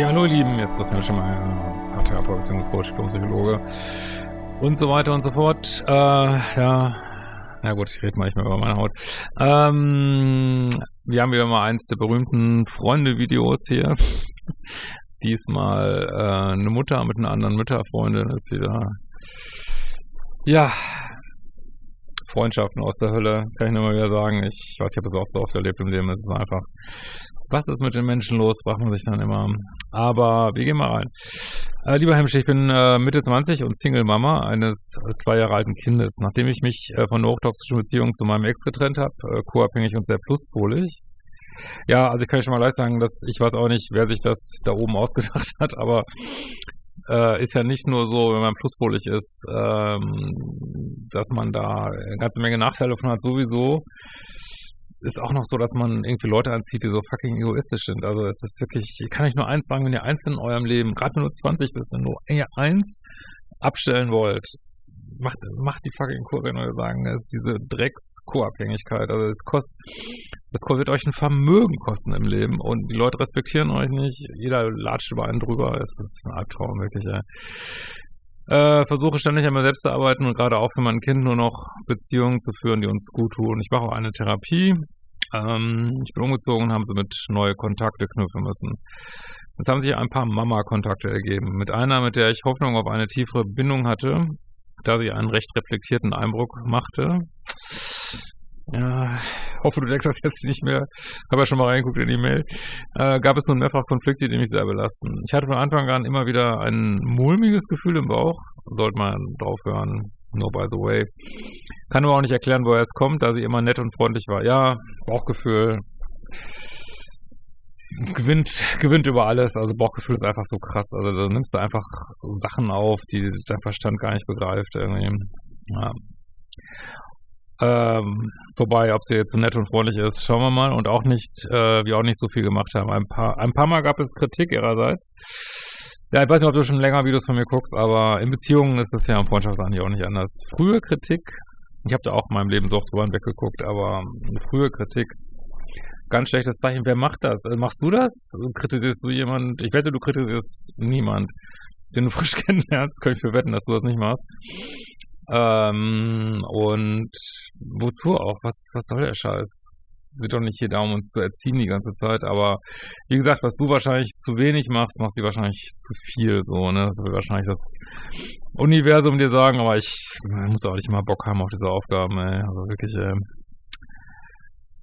Ja, hallo ihr Lieben, ist Christian Schemmer, Paartherapeut, Beziehungscoach, Psychologe und so weiter und so fort. Äh, ja, na gut, ich rede mal nicht mehr über meine Haut. Ähm, wir haben wieder mal eins der berühmten Freunde-Videos hier. Diesmal äh, eine Mutter mit einer anderen Mütterfreundin ist wieder, ja, Freundschaften aus der Hölle, kann ich nur mal wieder sagen. Ich weiß, ich habe es auch so oft erlebt im Leben. Es ist einfach was ist mit den Menschen los, fragt man sich dann immer. Aber wir gehen mal rein. Äh, lieber Hemsch, ich bin äh, Mitte 20 und Single-Mama eines äh, zwei Jahre alten Kindes. Nachdem ich mich äh, von der hochtoxischen Beziehung zu meinem Ex getrennt habe, äh, co-abhängig und sehr pluspolig. Ja, also ich kann schon mal leicht sagen, dass ich weiß auch nicht, wer sich das da oben ausgedacht hat, aber äh, ist ja nicht nur so, wenn man pluspolig ist, ähm, dass man da eine ganze Menge Nachteile davon hat, sowieso ist auch noch so, dass man irgendwie Leute anzieht, die so fucking egoistisch sind. Also es ist wirklich, ich kann euch nur eins sagen, wenn ihr eins in eurem Leben, gerade wenn du 20 bist, wenn du eins abstellen wollt, macht, macht die fucking Kurse, würde sagen. Es ist diese Drecks-Co-Abhängigkeit. Also es kostet, das wird euch ein Vermögen kosten im Leben und die Leute respektieren euch nicht. Jeder latscht über einen drüber. Es ist ein Albtraum, wirklich, ey. Äh, versuche ständig an mir selbst zu arbeiten und gerade auch für mein Kind nur noch Beziehungen zu führen, die uns gut tun. Ich mache auch eine Therapie. Ähm, ich bin umgezogen und haben mit neue Kontakte knüpfen müssen. Es haben sich ein paar Mama-Kontakte ergeben. Mit einer, mit der ich Hoffnung auf eine tiefere Bindung hatte, da sie einen recht reflektierten Eindruck machte. Ja, hoffe, du denkst das jetzt nicht mehr. Habe ja schon mal reingeguckt in die Mail. Äh, gab es nun mehrfach Konflikte, die mich sehr belasten. Ich hatte von Anfang an immer wieder ein mulmiges Gefühl im Bauch. Sollte man drauf hören. No by the way. Kann aber auch nicht erklären, woher es kommt, da sie immer nett und freundlich war. Ja, Bauchgefühl gewinnt, gewinnt über alles. Also Bauchgefühl ist einfach so krass. Also da nimmst du einfach Sachen auf, die dein Verstand gar nicht begreift. Irgendwie. Ja. Ähm, wobei, ob sie jetzt so nett und freundlich ist, schauen wir mal. Und auch nicht, äh, wir auch nicht so viel gemacht haben. Ein paar, ein paar Mal gab es Kritik ihrerseits. Ja, ich weiß nicht, ob du schon länger Videos von mir guckst, aber in Beziehungen ist es ja im Freundschaftseigentlich auch nicht anders. Frühe Kritik, ich habe da auch in meinem Leben so oft drüber hinweggeguckt, aber frühe Kritik, ganz schlechtes Zeichen. Wer macht das? Äh, machst du das? Kritisierst du jemand? Ich wette, du kritisierst niemand, den du frisch kennenlernst. Könnte ich für wetten, dass du das nicht machst. Ähm, und wozu auch? Was, was soll der Scheiß? Sind doch nicht hier da, um uns zu erziehen die ganze Zeit, aber wie gesagt, was du wahrscheinlich zu wenig machst, machst du wahrscheinlich zu viel, so, ne? Das will wahrscheinlich das Universum dir sagen, aber ich, muss auch nicht mal Bock haben auf diese Aufgaben, ey. Also wirklich, ey.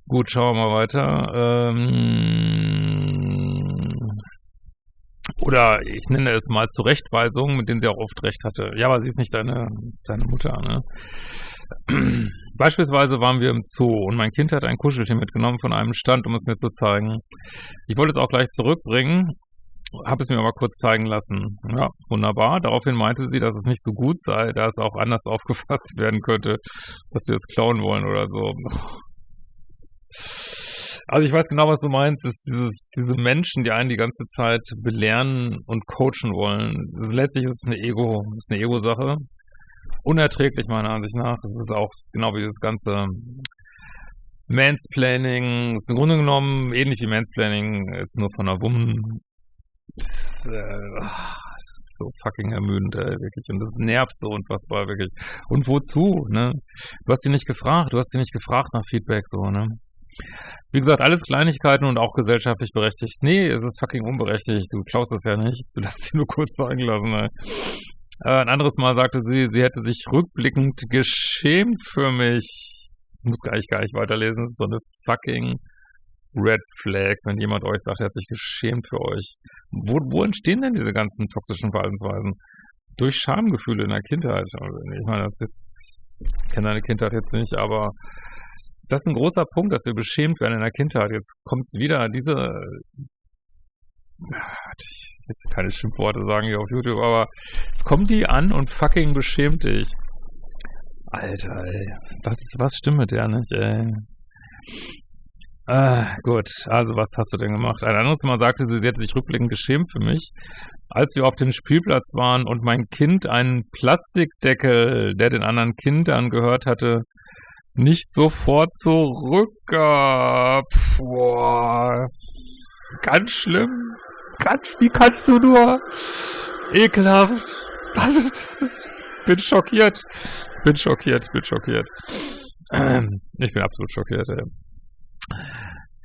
Gut, schauen wir mal weiter. Ähm, oder ich nenne es mal Zurechtweisungen, mit denen sie auch oft recht hatte. Ja, aber sie ist nicht deine, deine Mutter, ne? Beispielsweise waren wir im Zoo und mein Kind hat ein Kuscheltier mitgenommen von einem Stand, um es mir zu zeigen. Ich wollte es auch gleich zurückbringen, habe es mir aber kurz zeigen lassen. Ja, wunderbar. Daraufhin meinte sie, dass es nicht so gut sei, da es auch anders aufgefasst werden könnte, dass wir es klauen wollen oder so. Also ich weiß genau, was du meinst, ist dieses, diese Menschen, die einen die ganze Zeit belehren und coachen wollen. Das letztlich ist es eine Ego, ist eine Ego-Sache. Unerträglich meiner Ansicht nach. Es ist auch genau wie das ganze Mansplaining. Ist im Grunde genommen ähnlich wie Mansplaining, jetzt nur von einer Woman. Das ist, äh, das ist so fucking ermüdend, ey, wirklich. Und das nervt so unfassbar, wirklich. Und wozu, ne? Du hast sie nicht gefragt, du hast sie nicht gefragt nach Feedback, so, ne? Wie gesagt, alles Kleinigkeiten und auch gesellschaftlich berechtigt. Nee, es ist fucking unberechtigt. Du klaust es ja nicht. Du lässt sie nur kurz zeigen lassen. Ey. Äh, ein anderes Mal sagte sie, sie hätte sich rückblickend geschämt für mich. Ich muss gar nicht, gar nicht weiterlesen. Das ist so eine fucking Red Flag, wenn jemand euch sagt, er hat sich geschämt für euch. Wo, wo entstehen denn diese ganzen toxischen Verhaltensweisen? Durch Schamgefühle in der Kindheit. Ich meine, das ist jetzt, ich kenne deine Kindheit jetzt nicht, aber das ist ein großer Punkt, dass wir beschämt werden in der Kindheit. Jetzt kommt wieder diese, ich jetzt keine Schimpfworte sagen hier auf YouTube, aber jetzt kommt die an und fucking beschämt dich. Alter, ey, was, was stimmt mit der nicht, ey? Ah, gut, also was hast du denn gemacht? Ein anderes Mal sagte sie, sie hätte sich rückblickend geschämt für mich, als wir auf dem Spielplatz waren und mein Kind einen Plastikdeckel, der den anderen Kindern gehört hatte, nicht sofort zurückgab. Boah, ganz schlimm. Quatsch, wie kannst du nur? Ekelhaft. Also, das ist, bin schockiert. Bin schockiert, bin schockiert. Ähm, ich bin absolut schockiert, ey.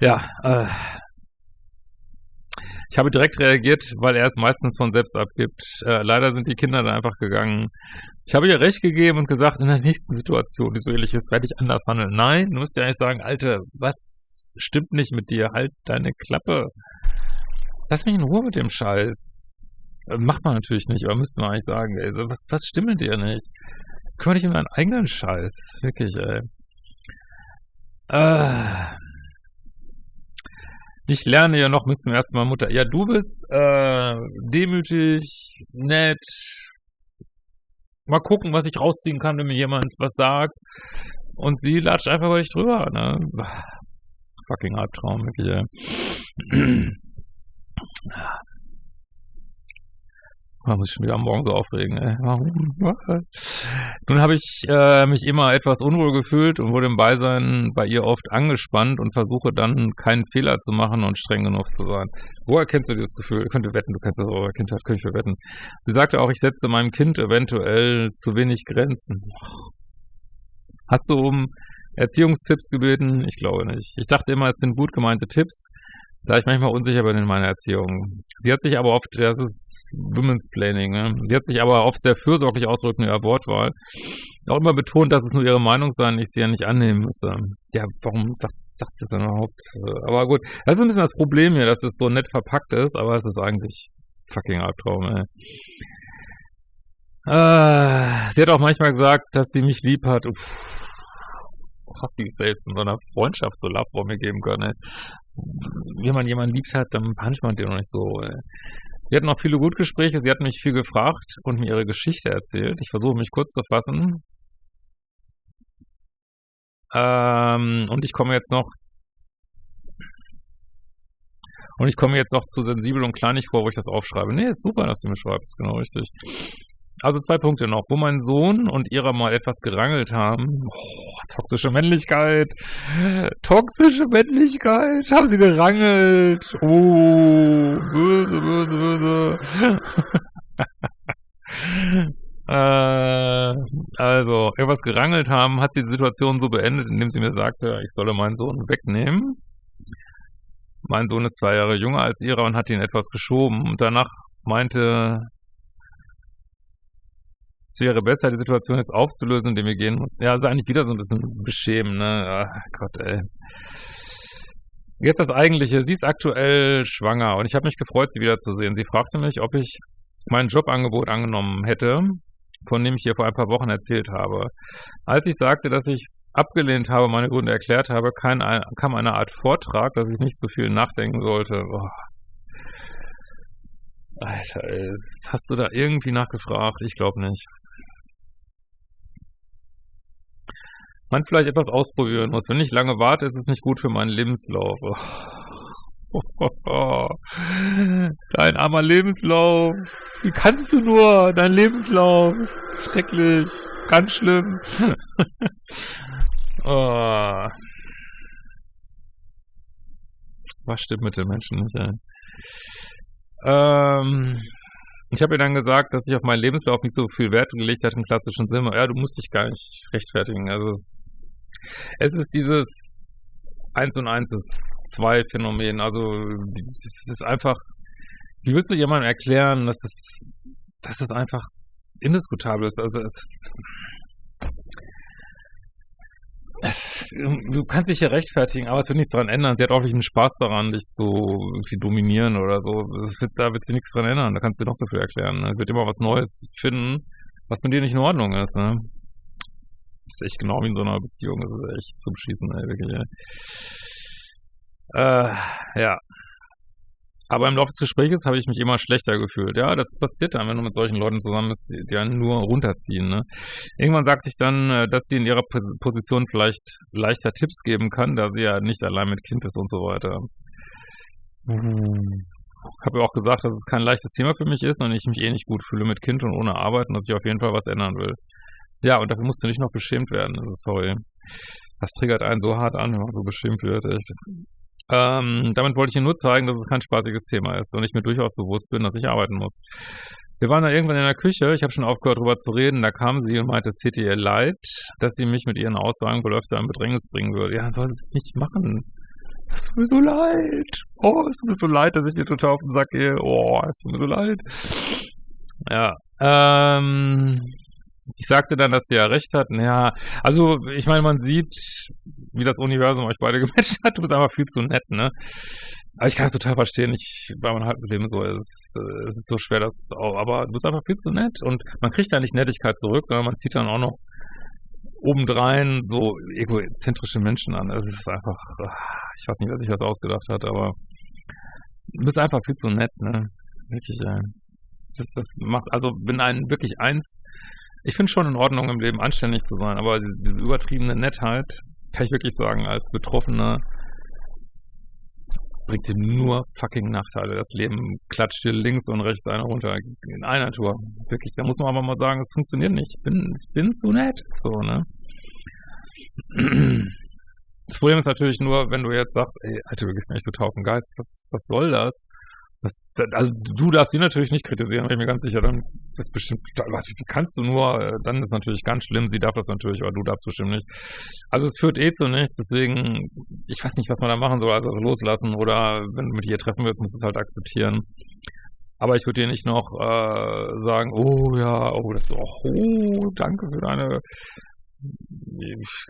Ja, äh, ich habe direkt reagiert, weil er es meistens von selbst abgibt. Äh, leider sind die Kinder dann einfach gegangen. Ich habe ihr recht gegeben und gesagt, in der nächsten Situation, die so ähnlich ist, werde ich anders handeln. Nein, du musst ja eigentlich sagen, Alte, was stimmt nicht mit dir? Halt deine Klappe. Lass mich in Ruhe mit dem Scheiß. Äh, macht man natürlich nicht, aber müsste man eigentlich sagen, ey, so, was, was stimmt mit dir nicht? Kümmere dich um deinen eigenen Scheiß. Wirklich, ey. Äh, ich lerne ja noch bis zum ersten Mal Mutter. Ja, du bist äh, demütig, nett. Mal gucken, was ich rausziehen kann, wenn mir jemand was sagt. Und sie latscht einfach über dich drüber. Ne? Fucking Albtraum, wirklich. Man muss schon wieder am Morgen so aufregen, ey. Warum? Nun habe ich äh, mich immer etwas unwohl gefühlt und wurde im Beisein bei ihr oft angespannt und versuche dann keinen Fehler zu machen und streng genug zu sein. Woher kennst du dieses Gefühl? Ich könnte wetten, du kennst das eurer Kindheit, könnte ich wetten. Sie sagte auch, ich setze meinem Kind eventuell zu wenig Grenzen. Hast du um Erziehungstipps gebeten? Ich glaube nicht. Ich dachte immer, es sind gut gemeinte Tipps, da ich manchmal unsicher bin in meiner Erziehung. Sie hat sich aber oft, das ist Women's Planning, ne? sie hat sich aber oft sehr fürsorglich ausdrücken in ihrer Wortwahl. Auch immer betont, dass es nur ihre Meinung sei und ich sie ja nicht annehmen müsste. Ja, warum sagt, sagt sie es denn überhaupt? Aber gut, das ist ein bisschen das Problem hier, dass es so nett verpackt ist, aber es ist eigentlich fucking Albtraum, ey. Äh, sie hat auch manchmal gesagt, dass sie mich lieb hat. Uff, krass, wie selbst in so einer Freundschaft so Love mir geben können. Ey wenn man jemanden liebt hat, dann behandelt man den noch nicht so. Äh. Wir hatten auch viele gute Gespräche. Sie hat mich viel gefragt und mir ihre Geschichte erzählt. Ich versuche mich kurz zu fassen. Ähm, und ich komme jetzt noch und ich komme jetzt noch zu sensibel und kleinig vor, wo ich das aufschreibe. Nee, ist super, dass du mir schreibst, genau richtig. Also zwei Punkte noch, wo mein Sohn und ihrer mal etwas gerangelt haben. Oh, toxische Männlichkeit. Toxische Männlichkeit. Haben sie gerangelt. Oh, böse, böse, böse. äh, also, etwas gerangelt haben, hat sie die Situation so beendet, indem sie mir sagte, ich solle meinen Sohn wegnehmen. Mein Sohn ist zwei Jahre jünger als ihrer und hat ihn etwas geschoben. Und danach meinte es wäre besser, die Situation jetzt aufzulösen, indem wir gehen mussten. Ja, also eigentlich wieder so ein bisschen beschämen, ne? Ach Gott, ey. Jetzt das Eigentliche. Sie ist aktuell schwanger und ich habe mich gefreut, sie wiederzusehen. Sie fragte mich, ob ich mein Jobangebot angenommen hätte, von dem ich ihr vor ein paar Wochen erzählt habe. Als ich sagte, dass ich es abgelehnt habe, meine Gründe erklärt habe, kam eine Art Vortrag, dass ich nicht so viel nachdenken sollte. Oh, Alter, hast du da irgendwie nachgefragt? Ich glaube nicht. Man vielleicht etwas ausprobieren muss. Wenn ich lange warte, ist es nicht gut für meinen Lebenslauf. Dein armer Lebenslauf. Wie kannst du nur? Dein Lebenslauf. Schrecklich. Ganz schlimm. oh. Was stimmt mit den Menschen nicht, ey? Ähm, ich habe ihr dann gesagt, dass ich auf meinen Lebenslauf nicht so viel Wert gelegt habe im klassischen Sinne. Ja, du musst dich gar nicht rechtfertigen. Also es, es ist dieses Eins und Eins ist zwei Phänomen. Also es ist einfach, wie willst du jemandem erklären, dass das, dass das einfach indiskutabel ist? Also es ist, es, du kannst dich ja rechtfertigen, aber es wird nichts daran ändern. Sie hat auch nicht einen Spaß daran, dich zu dominieren oder so. Wird, da wird sie nichts daran ändern. Da kannst du dir noch so viel erklären. Ne? wird immer was Neues finden, was mit dir nicht in Ordnung ist. Ne? Ist echt genau wie in so einer Beziehung. Das ist echt zum Schießen, ey, wirklich. Ey. Äh, ja. Aber im Laufe des Gesprächs habe ich mich immer schlechter gefühlt. Ja, das passiert dann, wenn du mit solchen Leuten zusammen bist, die, die einen nur runterziehen. Ne? Irgendwann sagt sich dann, äh, dass sie in ihrer Position vielleicht leichter Tipps geben kann, da sie ja nicht allein mit Kind ist und so weiter. Ich habe ja auch gesagt, dass es kein leichtes Thema für mich ist und ich mich eh nicht gut fühle mit Kind und ohne Arbeit und dass ich auf jeden Fall was ändern will. Ja, und dafür musst du nicht noch beschämt werden. Also sorry. Das triggert einen so hart an, wenn man so beschämt wird, echt. Ähm, damit wollte ich Ihnen nur zeigen, dass es kein spaßiges Thema ist und ich mir durchaus bewusst bin, dass ich arbeiten muss. Wir waren dann irgendwann in der Küche, ich habe schon aufgehört, darüber zu reden, da kam sie und meinte, es täte ihr leid, dass sie mich mit ihren Aussagen wohl öfter in Bedrängnis bringen würde. Ja, soll sie es nicht machen. Es tut mir so leid. Oh, es tut mir so leid, dass ich dir total auf den Sack gehe. Oh, es tut mir so leid. Ja, ähm, ich sagte dann, dass sie ja recht hatten. Ja, also ich meine, man sieht, wie das Universum euch beide gematcht hat. Du bist einfach viel zu nett, ne? Aber ich kann es total verstehen. Ich, bei meinem Leben so, es, es ist so schwer, das auch, aber du bist einfach viel zu nett und man kriegt da nicht Nettigkeit zurück, sondern man zieht dann auch noch obendrein so egozentrische Menschen an. Es ist einfach, ich weiß nicht, wer sich das ausgedacht hat, aber du bist einfach viel zu nett, ne? Wirklich, ey. Das, das macht, also wenn einen wirklich eins, ich finde schon in Ordnung im Leben anständig zu sein, aber diese, übertriebene Nettheit, kann ich wirklich sagen, als Betroffener bringt dir nur fucking Nachteile. Das Leben klatscht dir links und rechts einer runter in einer Tour. Wirklich, da muss man aber mal sagen, es funktioniert nicht. Ich bin, ich bin zu nett. So, ne? Das Problem ist natürlich nur, wenn du jetzt sagst, ey, Alter, du gehst nicht zu Taufen Geist, was, was soll das? Was, also du darfst sie natürlich nicht kritisieren, bin ich mir ganz sicher, dann ist bestimmt, was, kannst du nur, äh, dann ist natürlich ganz schlimm, sie darf das natürlich, aber du darfst bestimmt nicht. Also es führt eh zu nichts, deswegen, ich weiß nicht, was man da machen soll, also das loslassen oder wenn du mit ihr treffen willst, musst du es halt akzeptieren. Aber ich würde dir nicht noch äh, sagen, oh ja, oh, das ist, oh, danke für deine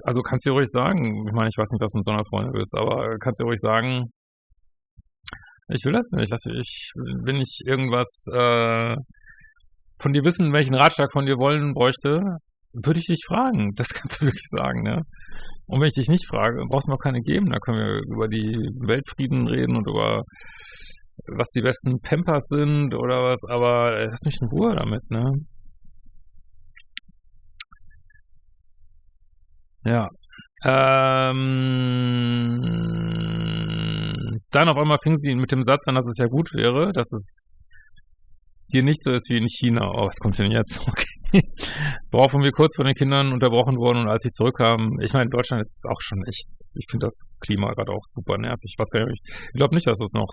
also kannst du ruhig sagen, ich meine, ich weiß nicht, was du mit so einer Freundin willst, aber kannst du ruhig sagen, ich will das nicht. Lass, ich, wenn ich irgendwas äh, von dir wissen, welchen Ratschlag von dir wollen bräuchte, würde ich dich fragen. Das kannst du wirklich sagen, ne? Und wenn ich dich nicht frage, brauchst du mir auch keine geben. Da können wir über die Weltfrieden reden und über was die besten Pampers sind oder was, aber lass mich in Ruhe damit, ne? Ja. Ähm, dann auf einmal fing sie mit dem Satz an, dass es ja gut wäre, dass es hier nicht so ist wie in China. Oh, was kommt denn jetzt? Okay. Woraufhin wir kurz von den Kindern unterbrochen wurden und als sie zurückkamen, ich meine, in Deutschland ist es auch schon echt, ich finde das Klima gerade auch super nervig. Was kann ich, ich glaube nicht, dass es noch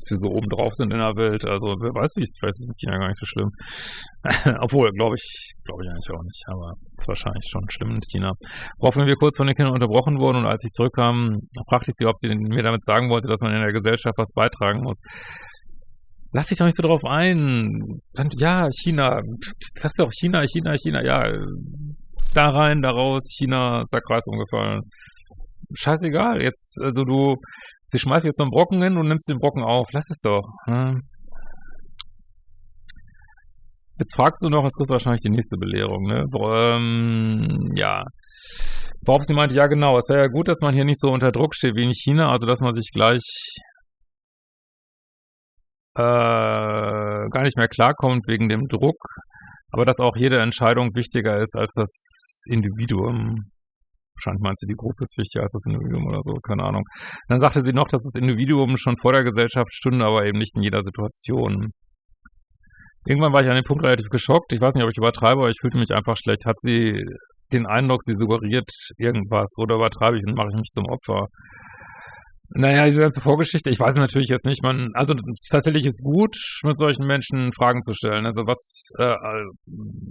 dass wir so oben drauf sind in der Welt. Also wer weiß, wie es vielleicht ist in China gar nicht so schlimm. Obwohl, glaube ich, glaube ich eigentlich auch nicht, aber es ist wahrscheinlich schon schlimm in China. Woraufhin wir kurz von den Kindern unterbrochen wurden und als ich zurückkam, fragte ich sie, ob sie mir damit sagen wollte, dass man in der Gesellschaft was beitragen muss. Lass dich doch nicht so drauf ein. Dann, ja, China. Sagst du auch China, China, China. Ja, da rein, da raus. China, zack, Kreis umgefallen. Scheißegal. Jetzt, also du, Sie schmeißt jetzt so einen Brocken hin und nimmst den Brocken auf. Lass es doch. Hm. Jetzt fragst du noch, es kostet wahrscheinlich die nächste Belehrung, ne? Ähm, ja. Worauf sie meinte, ja genau, es wäre ja gut, dass man hier nicht so unter Druck steht wie in China, also dass man sich gleich äh, gar nicht mehr klarkommt wegen dem Druck, aber dass auch jede Entscheidung wichtiger ist als das Individuum. Wahrscheinlich meint sie, die Gruppe ist wichtiger als das Individuum oder so, keine Ahnung. Dann sagte sie noch, dass das Individuum schon vor der Gesellschaft stünde, aber eben nicht in jeder Situation. Irgendwann war ich an dem Punkt relativ geschockt. Ich weiß nicht, ob ich übertreibe, aber ich fühlte mich einfach schlecht. Hat sie den Eindruck, sie suggeriert irgendwas oder übertreibe ich und mache ich mich zum Opfer? Naja, diese ganze Vorgeschichte, ich weiß natürlich jetzt nicht, man, also tatsächlich ist gut, mit solchen Menschen Fragen zu stellen. Also was, äh, äh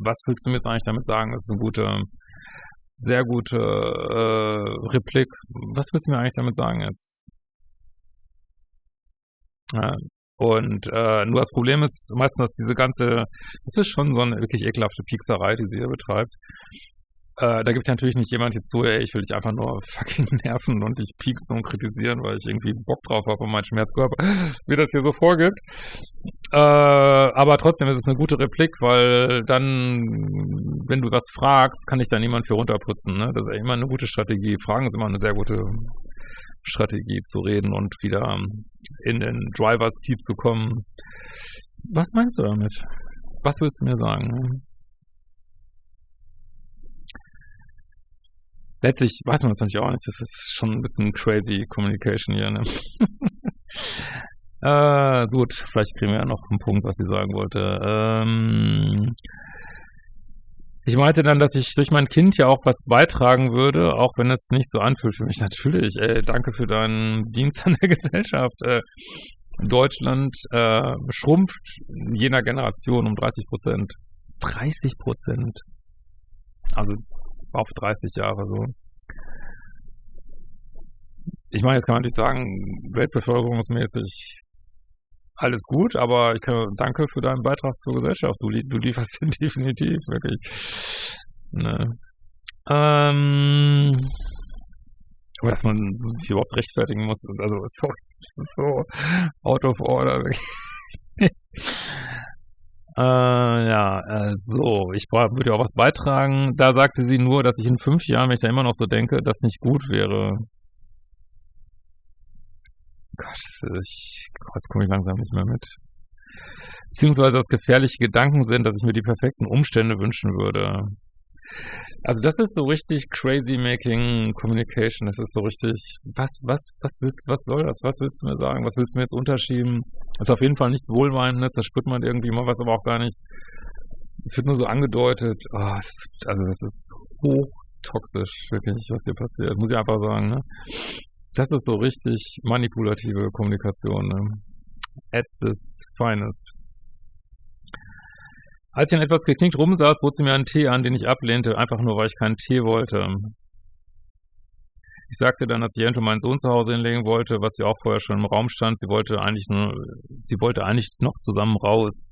was willst du mir jetzt eigentlich damit sagen? Das ist eine gute, sehr gute äh, Replik. Was willst du mir eigentlich damit sagen jetzt? Ja, und äh, nur das Problem ist meistens, dass diese ganze, das ist schon so eine wirklich ekelhafte Piekserei, die sie hier betreibt. Äh, da gibt natürlich nicht jemand hier zu, ey, ich will dich einfach nur fucking nerven und dich pieksen und kritisieren, weil ich irgendwie Bock drauf habe und mein Schmerzkörper, wie das hier so vorgibt. Äh, aber trotzdem ist es eine gute Replik, weil dann, wenn du was fragst, kann dich da niemand für runterputzen. Ne? Das ist immer eine gute Strategie. Fragen ist immer eine sehr gute Strategie zu reden und wieder in den Driver's Seat zu kommen. Was meinst du damit? Was willst du mir sagen? Letztlich weiß man es natürlich auch nicht. Das ist schon ein bisschen crazy Communication hier. Ne? äh, gut, vielleicht kriegen wir ja noch einen Punkt, was sie sagen wollte. Ähm, ich meinte dann, dass ich durch mein Kind ja auch was beitragen würde, auch wenn es nicht so anfühlt für mich. Natürlich, ey, danke für deinen Dienst an der Gesellschaft. Äh, Deutschland äh, schrumpft jener Generation um 30 Prozent. 30 Prozent. Also auf 30 Jahre so. Ich meine, jetzt kann man natürlich sagen, weltbevölkerungsmäßig alles gut, aber ich kann, danke für deinen Beitrag zur Gesellschaft. Du, du lieferst den definitiv, wirklich. Ne. Ähm, aber dass man sich überhaupt rechtfertigen muss, also sorry, das ist so out of order. Äh, ja, äh, so, ich würde auch was beitragen. Da sagte sie nur, dass ich in fünf Jahren, wenn ich da immer noch so denke, das nicht gut wäre. Gott, ich, das komme ich langsam nicht mehr mit. Beziehungsweise, dass gefährliche Gedanken sind, dass ich mir die perfekten Umstände wünschen würde. Also das ist so richtig crazy making communication. Das ist so richtig, was, was, was willst, was soll das? Was willst du mir sagen? Was willst du mir jetzt unterschieben? Das ist auf jeden Fall nichts Wohlmeinendes, da spürt man irgendwie mal was, aber auch gar nicht. Es wird nur so angedeutet. Oh, es, also das ist hochtoxisch, wirklich, was hier passiert. Muss ich einfach sagen, ne? Das ist so richtig manipulative Kommunikation, ne? At this finest. Als ich dann etwas geknickt rumsaß, bot sie mir einen Tee an, den ich ablehnte, einfach nur, weil ich keinen Tee wollte. Ich sagte dann, dass ich eventuell meinen Sohn zu Hause hinlegen wollte, was sie auch vorher schon im Raum stand. Sie wollte eigentlich nur, sie wollte eigentlich noch zusammen raus.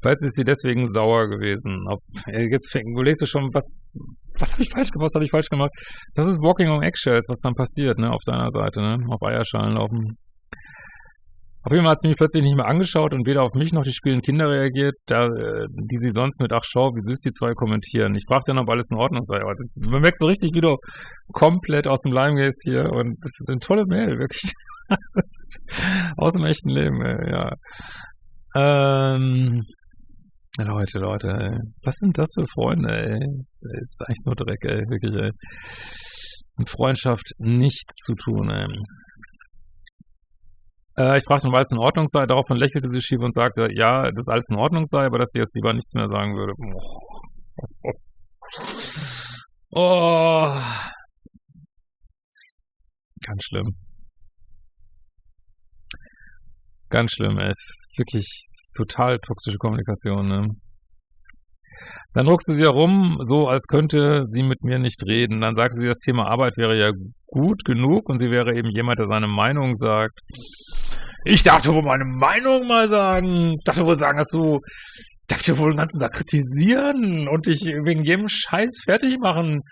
Falls ist sie deswegen sauer gewesen. Ob, jetzt überlegst du schon, was, was habe ich falsch gemacht, was habe ich falsch gemacht? Das ist Walking on Eggshells, was dann passiert, ne, auf deiner Seite, ne, auf Eierschalen laufen. Auf jeden Fall hat sie mich plötzlich nicht mehr angeschaut und weder auf mich noch die spielenden Kinder reagiert, da, äh, die sie sonst mit Ach schau, wie süß die zwei kommentieren. Ich fragte dann, ob alles in Ordnung sei. Aber das, man merkt so richtig, wie du komplett aus dem Leim gehst hier und das ist eine tolle Mail, wirklich. aus dem echten Leben, ey, ja. Ähm, Leute, Leute, ey. was sind das für Freunde, ey? Das ist eigentlich nur Dreck, ey, wirklich, ey. Mit Freundschaft nichts zu tun, ey. Äh, ich fragte, weil es in Ordnung sei. Daraufhin lächelte sie schief und sagte, ja, dass alles in Ordnung sei, aber dass sie jetzt lieber nichts mehr sagen würde. Oh. oh. Ganz schlimm. Ganz schlimm. Es ist wirklich total toxische Kommunikation. Ne? Dann druckste sie herum, so als könnte sie mit mir nicht reden. Dann sagte sie, das Thema Arbeit wäre ja gut genug und sie wäre eben jemand, der seine Meinung sagt. Ich darf dir wohl meine Meinung mal sagen. Ich darf dir wohl sagen, dass du, darf dir wohl den ganzen Tag kritisieren und dich wegen jedem Scheiß fertig machen.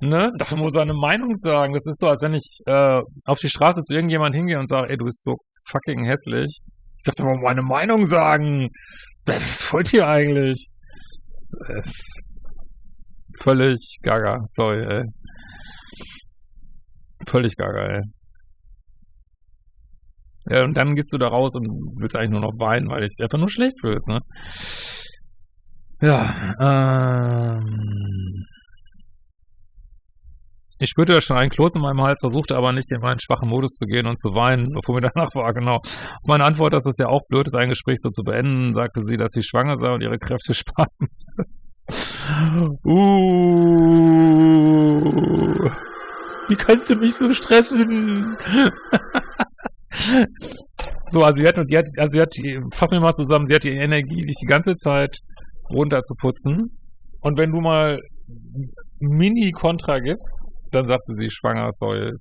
Ne? Darf dir wohl seine Meinung sagen. Das ist so, als wenn ich äh, auf die Straße zu irgendjemand hingehe und sage, ey, du bist so fucking hässlich. Ich darf dir wohl meine Meinung sagen. Was wollt ihr eigentlich? Das ist völlig gaga. Sorry, ey. Völlig gaga, ey. Ja, und dann gehst du da raus und willst eigentlich nur noch weinen, weil ich einfach nur schlecht fühlst, ne? Ja, ähm. Ich spürte schon einen Kloß in meinem Hals, versuchte aber nicht in meinen schwachen Modus zu gehen und zu weinen, obwohl mir danach war, genau. Meine Antwort, dass es ja auch blöd ist, ein Gespräch so zu beenden, sagte sie, dass sie schwanger sei und ihre Kräfte sparen müsse. Uh, wie kannst du mich so stressen? So, also sie hat, die hat, also sie hat, fassen wir mal zusammen, sie hat die Energie, dich die ganze Zeit runter zu putzen. Und wenn du mal Mini-Kontra gibst, dann sagt sie, sie schwanger, sorry.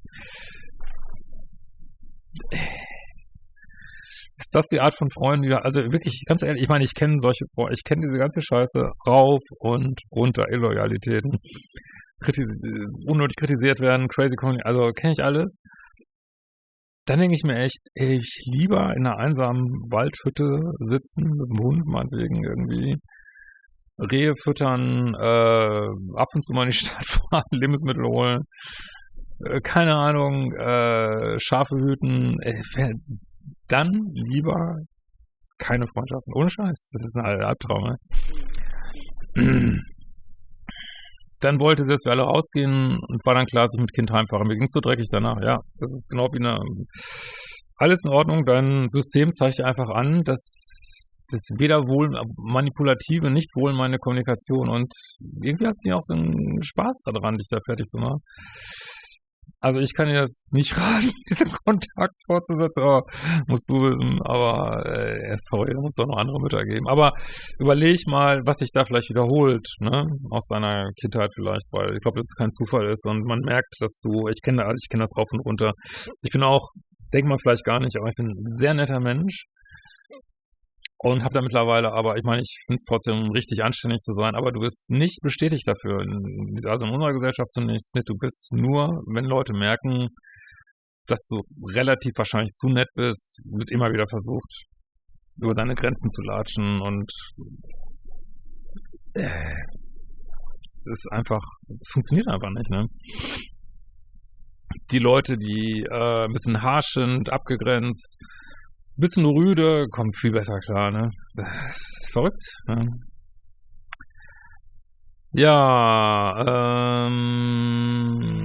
Ist das die Art von Freunden, also wirklich, ganz ehrlich, ich meine, ich kenne solche, ich kenne diese ganze Scheiße rauf und runter, Illoyalitäten, kritis unnötig kritisiert werden, crazy, also kenne ich alles dann denke ich mir echt, ey, ich lieber in einer einsamen Waldhütte sitzen, mit dem Hund meinetwegen irgendwie, Rehe füttern, äh, ab und zu mal in die Stadt fahren, Lebensmittel holen, äh, keine Ahnung, äh, Schafe hüten, ey, dann lieber keine Freundschaften. Ohne Scheiß, das ist ein Albtraum, ne? Dann wollte sie, dass wir alle rausgehen und war dann klar, dass ich mit Kind heimfahre. Mir ging so dreckig danach. Ja, das ist genau wie eine. Alles in Ordnung. Dein System zeigt dir einfach an, dass das weder wohl manipulative, nicht wohl meine Kommunikation und irgendwie hat sie auch so einen Spaß daran, dich da fertig zu machen. Also ich kann dir das nicht raten, diesen Kontakt fortzusetzen, aber musst du wissen, aber äh, sorry, da muss es auch noch andere Mütter geben. Aber überleg mal, was sich da vielleicht wiederholt, ne? Aus deiner Kindheit vielleicht, weil ich glaube, dass es kein Zufall ist und man merkt, dass du, ich kenne also ich kenne das rauf und runter. Ich bin auch, denkt man vielleicht gar nicht, aber ich bin ein sehr netter Mensch und habe da mittlerweile, aber ich meine, ich finde es trotzdem richtig anständig zu sein, aber du bist nicht bestätigt dafür. Also in unserer Gesellschaft zunächst nicht. Du bist nur, wenn Leute merken, dass du relativ wahrscheinlich zu nett bist, wird immer wieder versucht, über deine Grenzen zu latschen und äh, es ist einfach, es funktioniert einfach nicht, ne? Die Leute, die äh, ein bisschen harsch sind, abgegrenzt, bisschen rüde, kommt viel besser klar, ne? Das ist verrückt. Ne? Ja, ähm,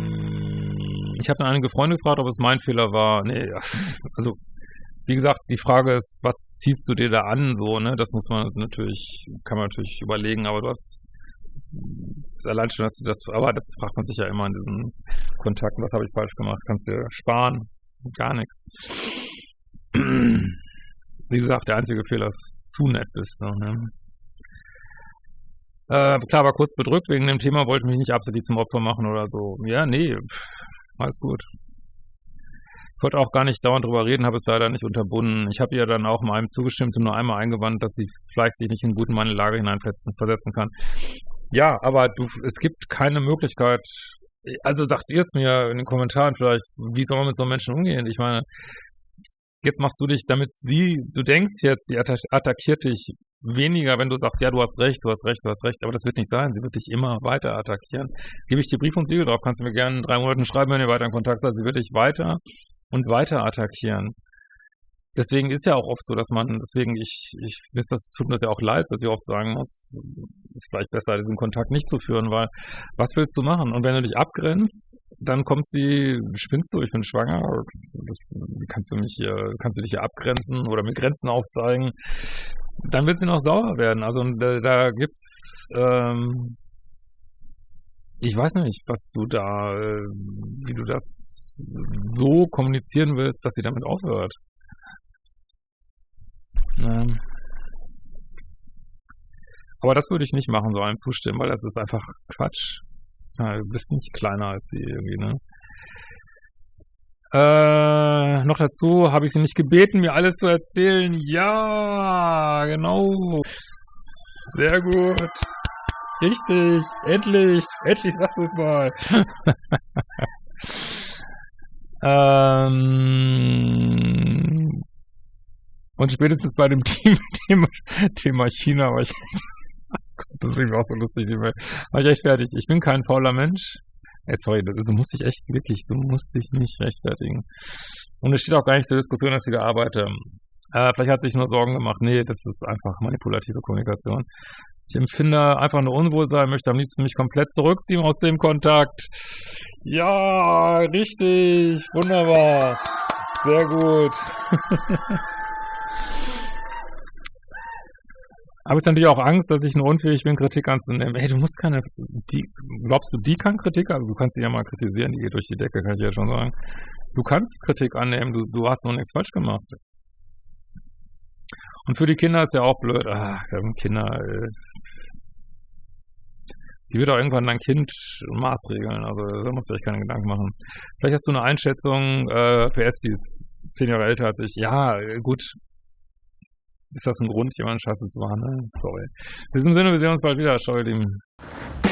ich habe einige Freunde gefragt, ob es mein Fehler war. Nee, also wie gesagt, die Frage ist, was ziehst du dir da an, so, ne? Das muss man natürlich, kann man natürlich überlegen, aber du hast allein schon, dass du das, aber das fragt man sich ja immer in diesen Kontakten, was habe ich falsch gemacht? Kannst du sparen? Gar nichts. Wie gesagt, der einzige Fehler ist, dass du zu nett bist. So, ne? äh, klar, war kurz bedrückt wegen dem Thema, wollte mich nicht absolut zum Opfer machen oder so. Ja, nee, alles gut. Ich wollte auch gar nicht dauernd drüber reden, habe es leider nicht unterbunden. Ich habe ihr dann auch mal einem zugestimmt und nur einmal eingewandt, dass sie vielleicht sich nicht in gut in meine Lage hineinversetzen kann. Ja, aber du, es gibt keine Möglichkeit, also sagst ihr es mir in den Kommentaren vielleicht, wie soll man mit so einem Menschen umgehen? Ich meine, jetzt machst du dich, damit sie, du denkst jetzt, sie attackiert dich weniger, wenn du sagst, ja, du hast recht, du hast recht, du hast recht, aber das wird nicht sein. Sie wird dich immer weiter attackieren. Gebe ich dir Brief und Siegel drauf, kannst du mir gerne in drei Monaten schreiben, wenn ihr weiter in Kontakt seid. Sie wird dich weiter und weiter attackieren deswegen ist ja auch oft so, dass man, deswegen, ich, ich das tut mir das ja auch leid, dass ich oft sagen muss, ist vielleicht besser, diesen Kontakt nicht zu führen, weil was willst du machen? Und wenn du dich abgrenzt, dann kommt sie, spinnst du, ich bin schwanger, das, kannst du mich hier, kannst du dich hier abgrenzen oder mit Grenzen aufzeigen, dann wird sie noch sauer werden. Also da, da gibt's, ähm, ich weiß nicht, was du da, äh, wie du das so kommunizieren willst, dass sie damit aufhört. Ähm, aber das würde ich nicht machen, so einem zustimmen, weil das ist einfach Quatsch. Ja, du bist nicht kleiner als sie irgendwie, ne? Äh, noch dazu habe ich sie nicht gebeten, mir alles zu erzählen. Ja, genau. Sehr gut. Richtig. Endlich. Endlich sagst du es mal. ähm, und spätestens bei dem Team, Thema, Thema China war ich, das ist irgendwie auch so lustig, war ich echt fertig. Ich bin kein fauler Mensch. Ey, sorry, du musst dich echt wirklich, du musst dich nicht rechtfertigen. Und es steht auch gar nicht zur Diskussion, dass ich wieder arbeite. Äh, vielleicht hat sich nur Sorgen gemacht. Nee, das ist einfach manipulative Kommunikation. Ich empfinde einfach nur Unwohlsein, möchte am liebsten mich komplett zurückziehen aus dem Kontakt. Ja, richtig, wunderbar. Sehr gut. Habe ich natürlich auch Angst, dass ich nur unfähig bin, Kritik anzunehmen. Hey, du musst keine, die, glaubst du, die kann Kritik, also du kannst sie ja mal kritisieren, die geht durch die Decke, kann ich ja schon sagen. Du kannst Kritik annehmen, du, du hast noch nichts falsch gemacht. Und für die Kinder ist ja auch blöd, ach, Kinder, die wird auch irgendwann dein Kind maßregeln, also da musst du euch keine Gedanken machen. Vielleicht hast du eine Einschätzung, äh, PS, die ist zehn Jahre älter als ich. Ja, gut, ist das ein Grund, jemanden scheiße zu? Ne? Sorry. In diesem Sinne, wir sehen uns bald wieder. Ciao, ihr Lieben.